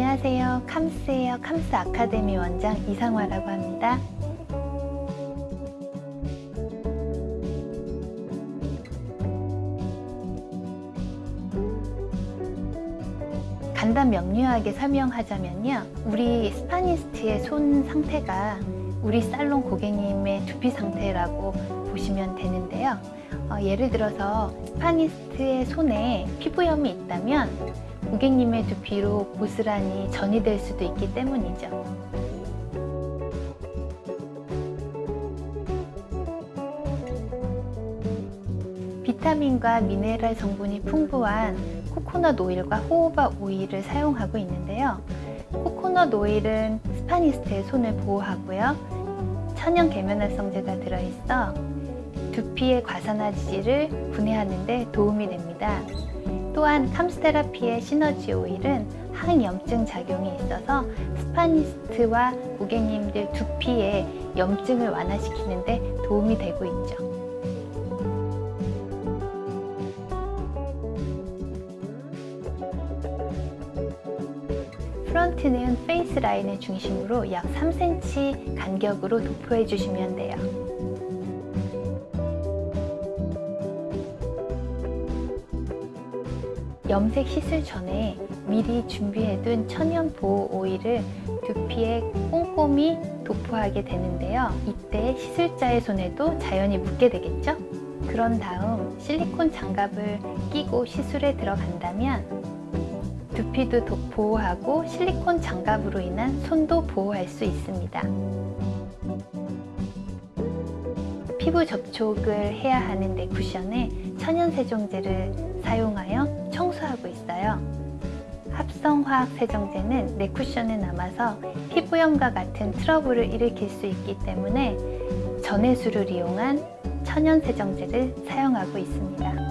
안녕하세요. 캄스예요. 캄스 아카데미 원장 이상화라고 합니다. 간단 명료하게 설명하자면요. 우리 스파니스트의 손 상태가 우리 살롱 고객님의 두피 상태라고 보시면 되는데요. 어, 예를 들어서 스파니스트의 손에 피부염이 있다면 고객님의 두피로 고스란히 전이될 수도 있기 때문이죠. 비타민과 미네랄 성분이 풍부한 코코넛 오일과 호호바 오일을 사용하고 있는데요. 코코넛 오일은 스파니스트의 손을 보호하고요. 천연 계면활성제가 들어있어 두피의 과산화지질을 분해하는 데 도움이 됩니다. 또한 캄스테라피의 시너지 오일은 항염증 작용이 있어서 스파니스트와 고객님들 두피의 염증을 완화시키는 데 도움이 되고 있죠. 프런트는 face line을 중심으로 약 3cm 간격으로 도포해 주시면 돼요. 염색 시술 전에 미리 준비해둔 천연 보호 오일을 두피에 꼼꼼히 도포하게 되는데요. 이때 시술자의 손에도 자연히 묻게 되겠죠? 그런 다음 실리콘 장갑을 끼고 시술에 들어간다면 두피도 보호하고 실리콘 장갑으로 인한 손도 보호할 수 있습니다. 피부 접촉을 해야 하는 내 쿠션에 천연 세정제를 사용하여 청소하고 있어요. 합성화학 세정제는 내 쿠션에 남아서 피부염과 같은 트러블을 일으킬 수 있기 때문에 전해수를 이용한 천연 세정제를 사용하고 있습니다.